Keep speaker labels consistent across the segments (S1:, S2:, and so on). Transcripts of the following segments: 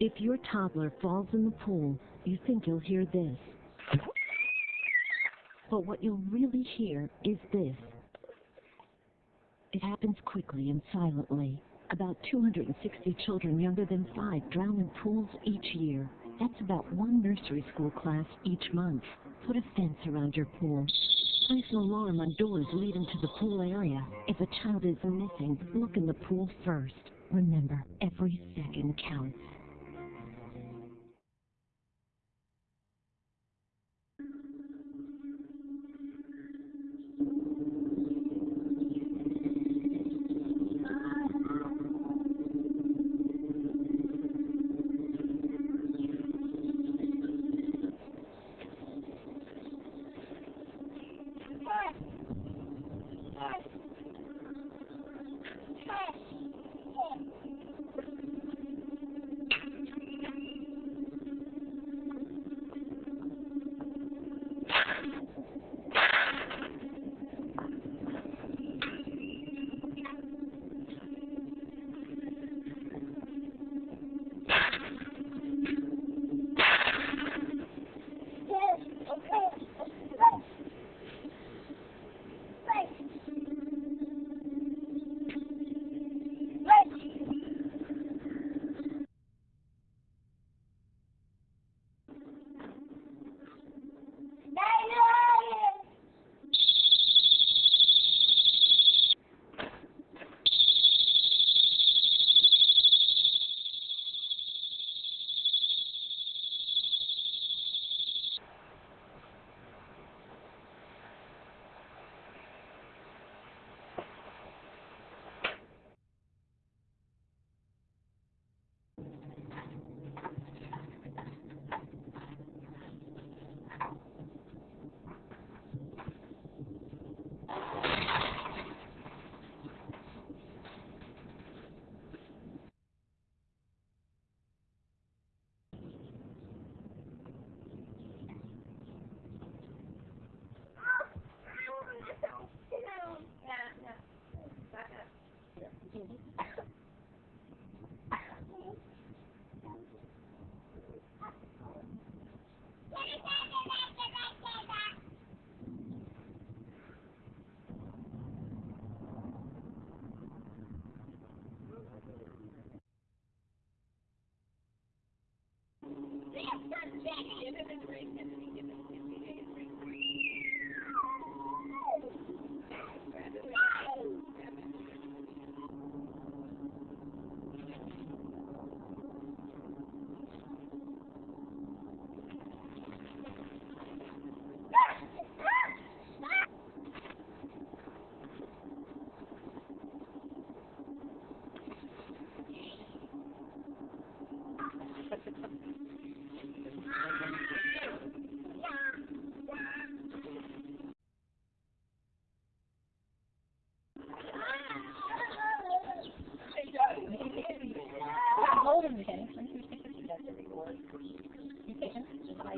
S1: If your toddler falls in the pool, you think you'll hear this. But what you'll really hear is this. It happens quickly and silently. About 260 children younger than five drown in pools each year. That's about one nursery school class each month. Put a fence around your pool. Place an alarm on doors leading to the pool area. If a child is missing, look in the pool first. Remember, every second counts.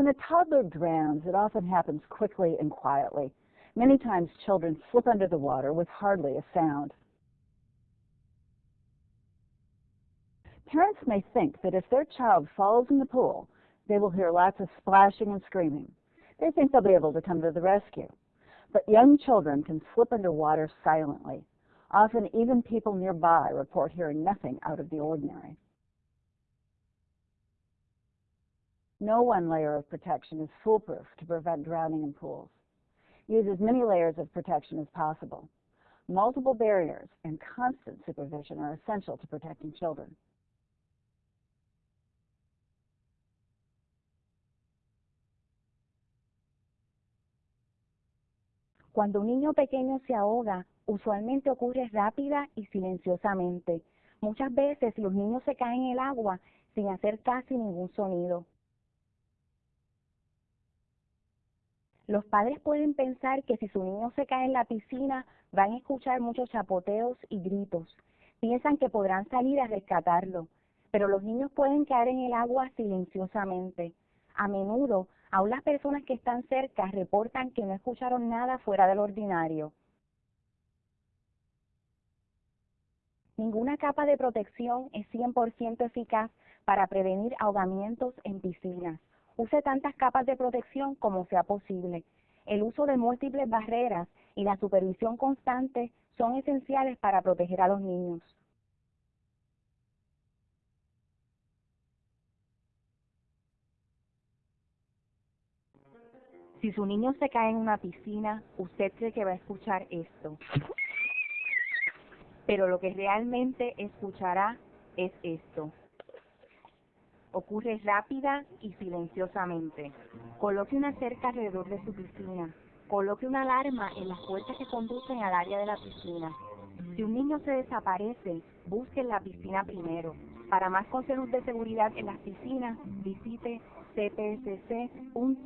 S2: When a toddler drowns, it often happens quickly and quietly. Many times children slip under the water with hardly a sound. Parents may think that if their child falls in the pool, they will hear lots of splashing and screaming. They think they'll be able to come to the rescue. But young children can slip under water silently. Often, even people nearby report hearing nothing out of the ordinary. No one layer of protection is foolproof to prevent drowning in pools. Use as many layers of protection as possible. Multiple barriers and constant supervision are essential to protecting children.
S3: Cuando un niño pequeño se ahoga, usualmente ocurre rápida y silenciosamente. Muchas veces los niños se caen en el agua sin hacer casi ningún sonido. Los padres pueden pensar que si su niño se cae en la piscina van a escuchar muchos chapoteos y gritos. Piensan que podrán salir a rescatarlo, pero los niños pueden caer en el agua silenciosamente. A menudo, aún las personas que están cerca reportan que no escucharon nada fuera del ordinario. Ninguna capa de protección es 100% eficaz para prevenir ahogamientos en piscinas. Use tantas capas de protección como sea posible. El uso de múltiples barreras y la supervisión constante son esenciales para proteger a los niños. Si su niño se cae en una piscina, usted cree que va a escuchar esto. Pero lo que realmente escuchará es esto. Ocurre rápida y silenciosamente. Coloque una cerca alrededor de su piscina. Coloque una alarma en las puertas que conducen al área de la piscina. Si un niño se desaparece, busque en la piscina primero. Para más consejos de seguridad en las piscinas, visite cpsc.gov.